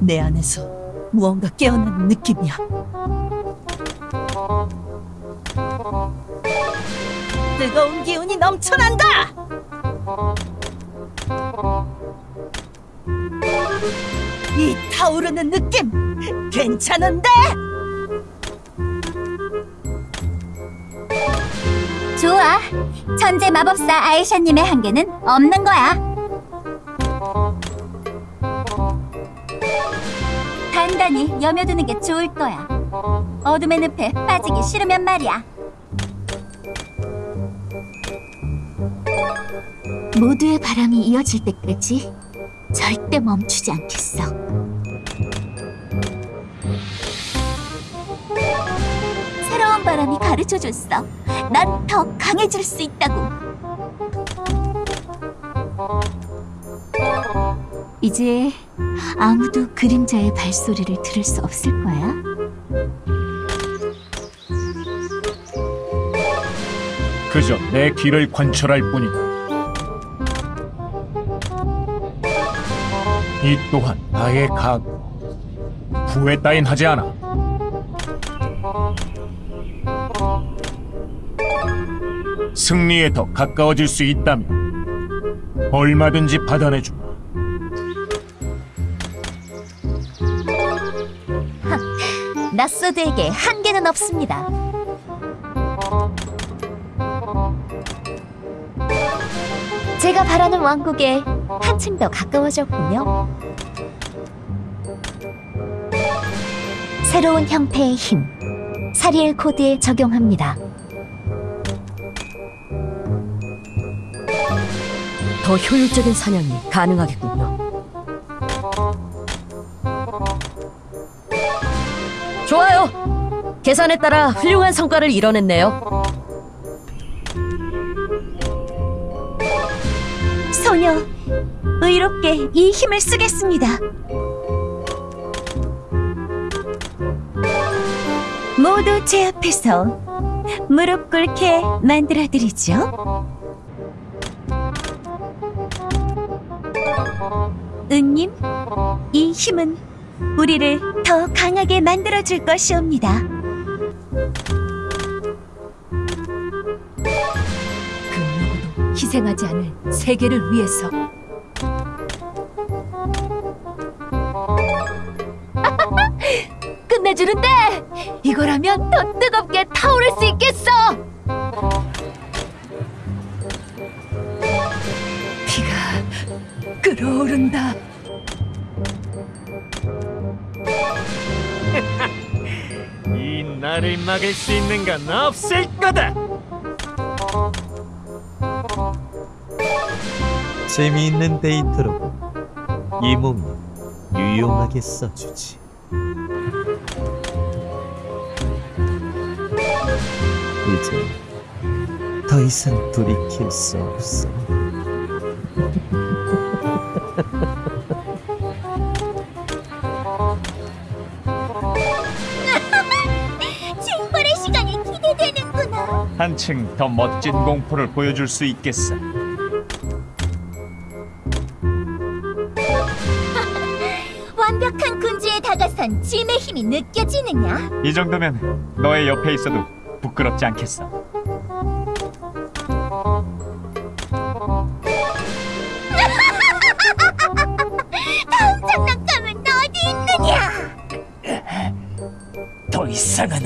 내 안에서 무언가 깨어나는 느낌이야. 뜨거운 기운이 넘쳐난다! 이 타오르는 느낌 괜찮은데? 좋아. 천재 마법사 아이샤님의 한계는 없는 거야. 단단히 여며두는 게 좋을 거야. 어둠의 늪에 빠지기 싫으면 말이야. 모두의 바람이 이어질 때까지 절대 멈추지 않겠어. 새로운 바람이 가르쳐줬어. 난 더 강해질 수 있다고. 이제 아무도 그림자의 발소리를 들을 수 없을 거야. 그저 내 길을 관철할 뿐이다. 이 또한 나의 각오. 후회 따윈 하지 않아. 승리에 더 가까워질 수 있다면 얼마든지 받아내주마. 낯소드에게 한계는 없습니다. 제가 바라는 왕국에 한층 더 가까워졌군요. 새로운 형태의 힘, 사리엘 코드에 적용합니다. 더 효율적인 사냥이 가능하겠군요. 좋아요. 계산에 따라 훌륭한 성과를 이뤄냈네요. 소녀, 의롭게 이 힘을 쓰겠습니다. 모두 제 앞에서 무릎 꿇게 만들어드리죠. 은님, 이 힘은 우리를 더 강하게 만들어줄 것이옵니다. 희생하지 않을 세계를 위해서. 끝내주는데 이거라면 더 뜨겁게 타오를 수 있겠어. 피가 끓어오른다. 이 나를 막을 수 있는 건 없을 거다. 재미있는 데이트로군. 이 몸이 유용하게 써주지. 이제 더 이상 돌이킬 수 없어. 징벌의 시간이 기대되는구나. 한층 더 멋진 공포를 보여줄 수 있겠어. 완벽한 군주에 다가선 짐의 힘이 느껴지느냐? 이 정도면 너의 옆에 있어도 부끄럽지 않겠어. 다음 장난감은 어디 있느냐? 더 이상은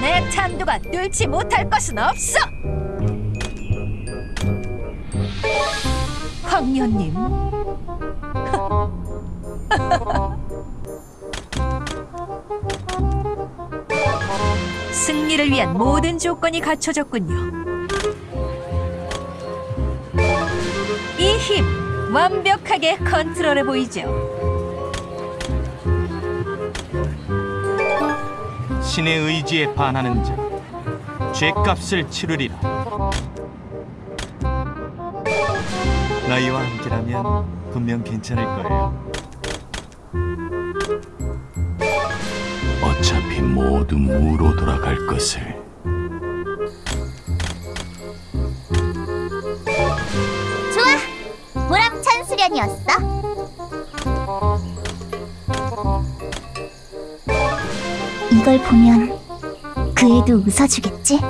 내 찬두가 뚫지 못할 것은 없어. 황녀님. 승리를 위한 모든 조건이 갖춰졌군요. 이 힘 완벽하게 컨트롤해 보이죠. 신의 의지에 반하는 자 죄값을 치르리라 나이와 함께라면 분명 괜찮을 거예요. 어차피 모두 무로 돌아갈 것을 좋아! 보람찬 수련이었어. 이걸 보면 그 애도 웃어주겠지?